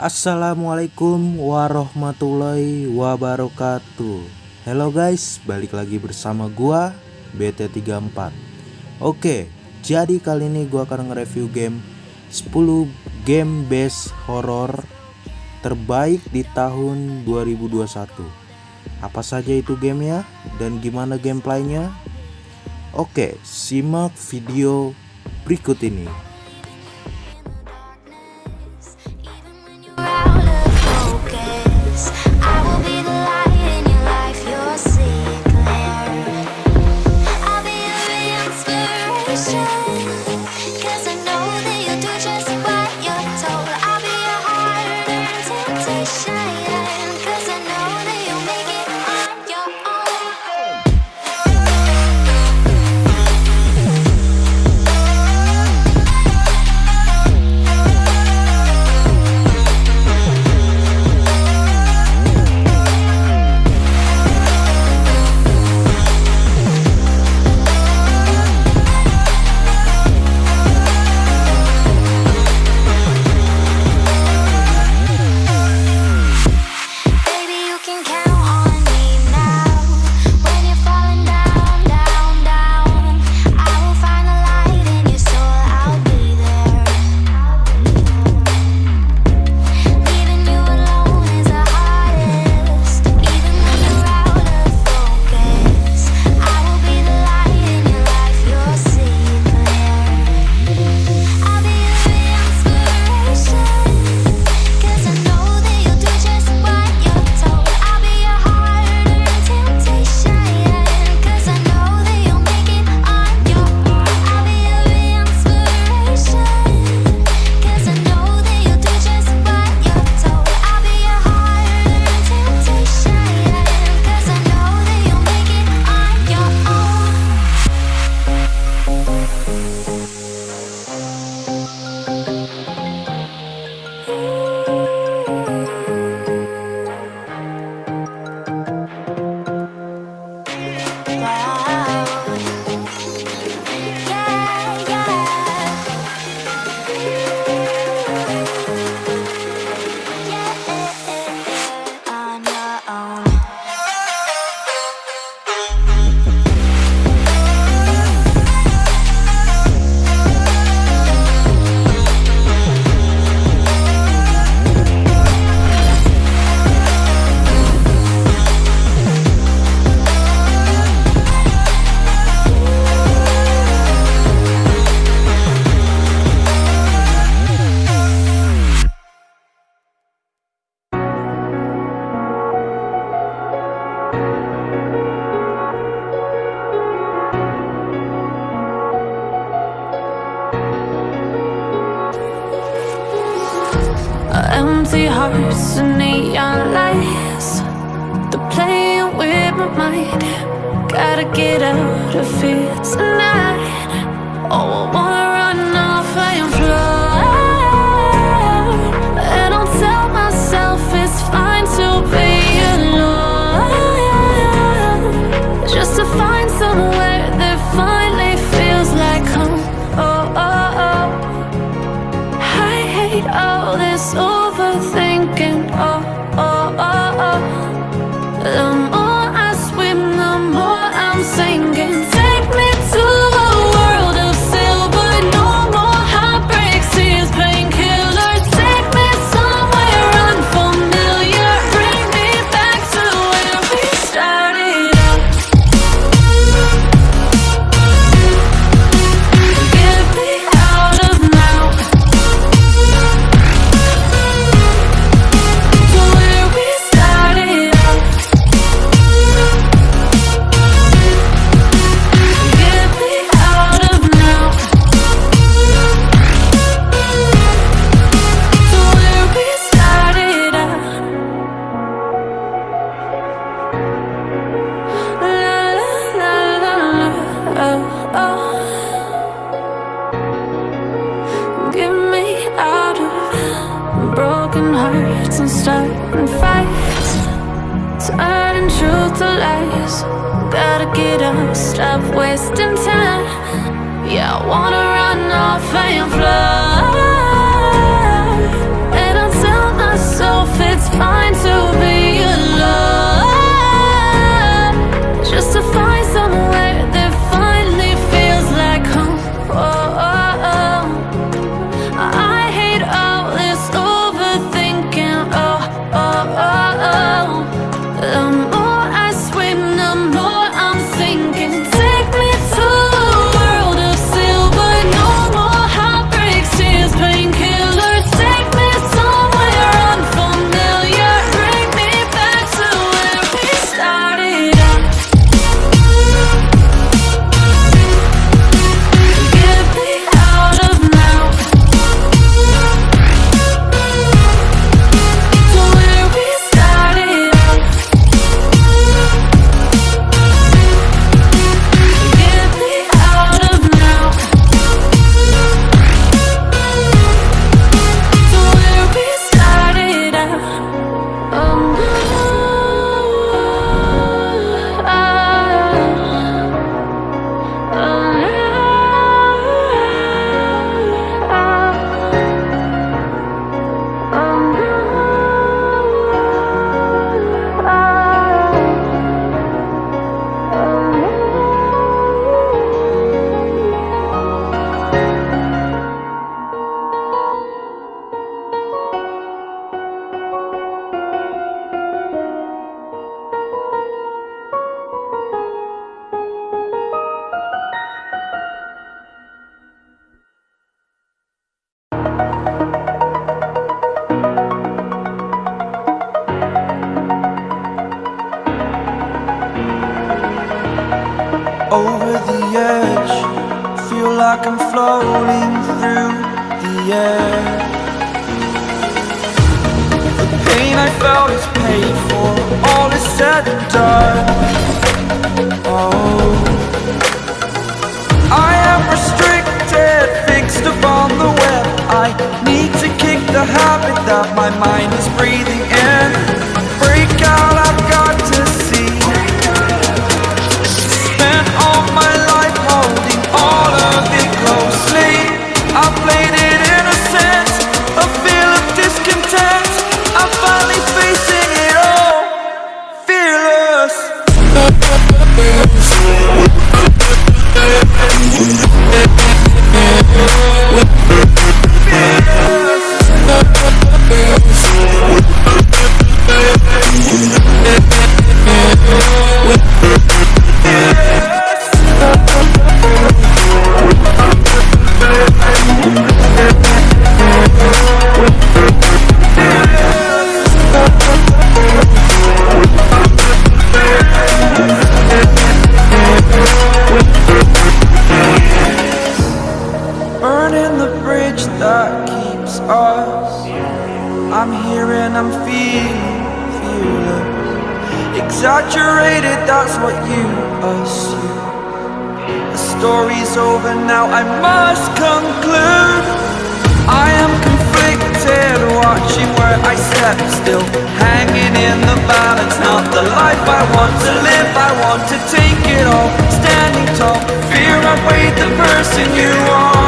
Assalamualaikum warahmatullahi wabarakatuh. Halo guys, balik lagi bersama gua BT34 Oke, jadi kali ini gua akan nge-review game 10 game base horror terbaik di tahun 2021 Apa saja itu gamenya dan gimana gameplaynya? Oke, simak video berikut ini Empty hearts and neon lights. They're playing with my mind. Gotta get out of here tonight. Oh, I wanna get up, stop wasting time. Yeah, I wanna run off and fly, over the edge. Feel like I'm floating through the air. The pain I felt is paid for, all is said and done. Oh, I am restricted, fixed upon the web. I need to kick the habit that my mind is breathing Exaggerated, that's what you assume. The story's over now, I must conclude. I am conflicted, watching where I step still, hanging in the balance. Not the life I want to live, I want to take it all. Standing tall, fear I weighed the person you are.